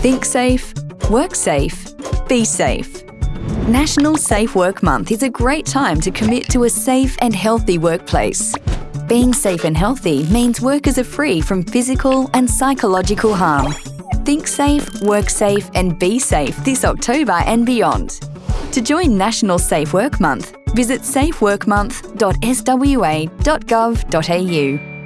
Think safe, work safe, be safe. National Safe Work Month is a great time to commit to a safe and healthy workplace. Being safe and healthy means workers are free from physical and psychological harm. Think safe, work safe, and be safe this October and beyond. To join National Safe Work Month, visit safeworkmonth.swa.gov.au.